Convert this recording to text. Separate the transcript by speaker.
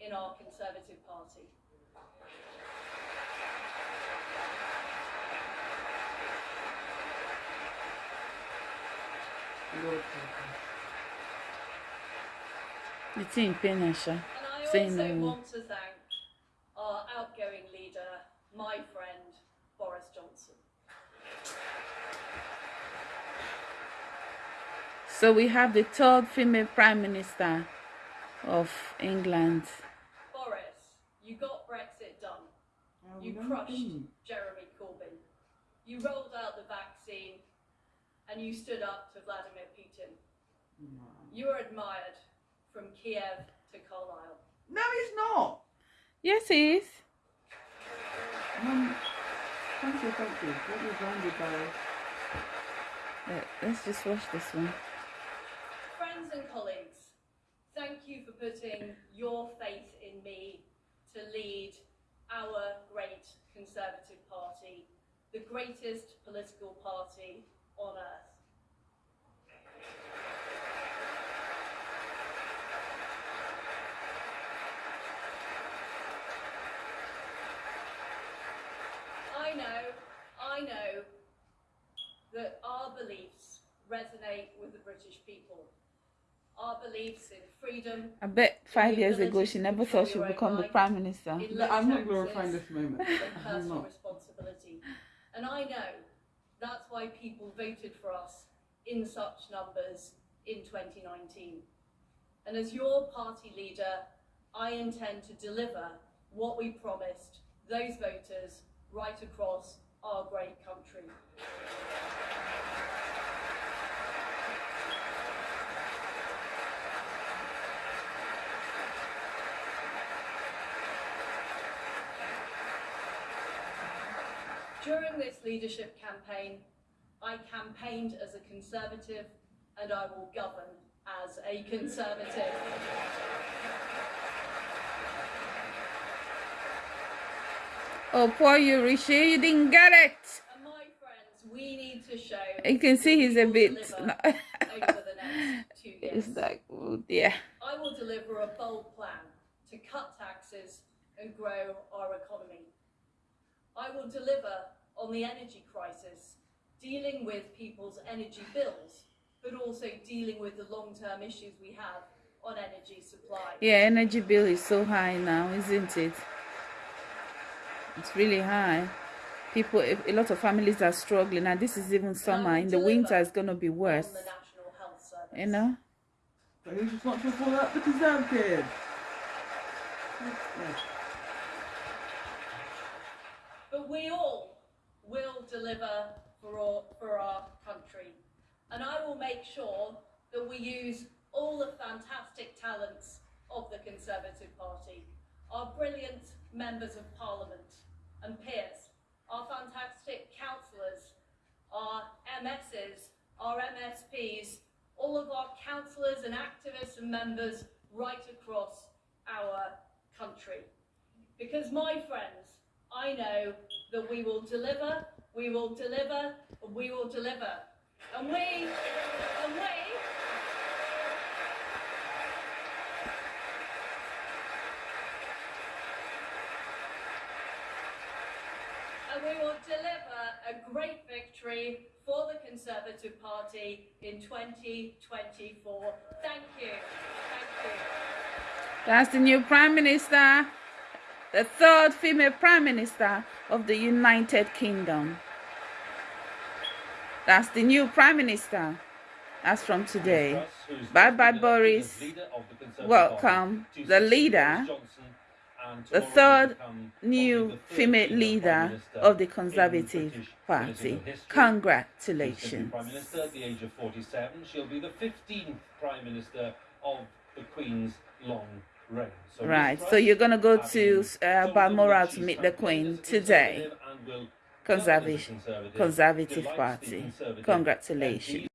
Speaker 1: in our Conservative Party.
Speaker 2: Team finisher.
Speaker 1: And I also want to thank our outgoing leader, my friend, Boris Johnson.
Speaker 2: So we have the third female prime minister of England.
Speaker 1: Boris, you got Brexit done.
Speaker 3: Oh,
Speaker 1: You crushed
Speaker 3: didn't.
Speaker 1: Jeremy Corbyn. You rolled out the vaccine and you stood up to Vladimir Putin.
Speaker 3: No.
Speaker 1: You were admired from Kiev to Carlisle.
Speaker 3: No, he's not.
Speaker 2: Yes, he is.
Speaker 3: Um, thank you, thank you. What was Randy Barry?
Speaker 2: Let- Let's just watch this one.
Speaker 1: Friends and colleagues, thank you for putting your faith in me to lead our great Conservative Party, the greatest political party on earth. I know, I know that our beliefs resonate with the British people. Our beliefs in freedom,
Speaker 2: I bet five years ago she never thought she'd become the prime minister.
Speaker 1: in
Speaker 3: I'm not glorifying this moment.
Speaker 1: and
Speaker 3: I'm
Speaker 1: personal
Speaker 3: not.
Speaker 1: responsibility. And I know that's why people voted for us in such numbers in 2019. And as your party leader, I intend to deliver what we promised those voters right across our great country. During this leadership campaign, I campaigned as a Conservative and I will govern as a Conservative.
Speaker 2: Oh, poor you, Rishi, you didn't get it.
Speaker 1: And my friends, we need to show.
Speaker 2: You can see he's a bit.
Speaker 1: deliver over the next two years.
Speaker 2: it's like, oh dear.
Speaker 1: I will deliver a bold plan to cut taxes and grow our economy. I will deliver on the energy crisis, dealing with people's energy bills, but also dealing with the long-term issues we have on energy supply.
Speaker 2: Yeah, energy bill is so high now, isn't it? It's really high. People, a a lot of families are struggling, and this is even summer. In the winter, it's gonna be worse.
Speaker 1: the National Health Service.
Speaker 2: You know.
Speaker 3: So who's responsible for that? The Conservatives. Yes.
Speaker 1: We all will deliver for, for our country. And I will make sure that we use all the fantastic talents of the Conservative Party, our brilliant members of Parliament and peers, our fantastic councillors, our MSs, our MSPs, all of our councillors and activists and members right across our country. Because my friends, I know that we will deliver, we will deliver, we will deliver. And we, and we, and we will deliver a great victory for the Conservative Party in 2024. Thank you. Thank you.
Speaker 2: That's the new prime minister, the third female prime minister of the United Kingdom. That's the new prime minister. That's from today. Bye bye, Boris. Welcome, the leader, the third new female leader of the Conservative Party. Congratulations.
Speaker 4: Prime Minister at the age of 47. She'll be the 15th Prime Minister of the Queen's long reign. So
Speaker 2: Right, so you're gonna go to uh, Balmoral to meet the Queen today.
Speaker 4: Conservative
Speaker 2: Conservative,
Speaker 4: govern as a Conservative,
Speaker 2: Conservative
Speaker 4: delights the
Speaker 2: Party. Congratulations.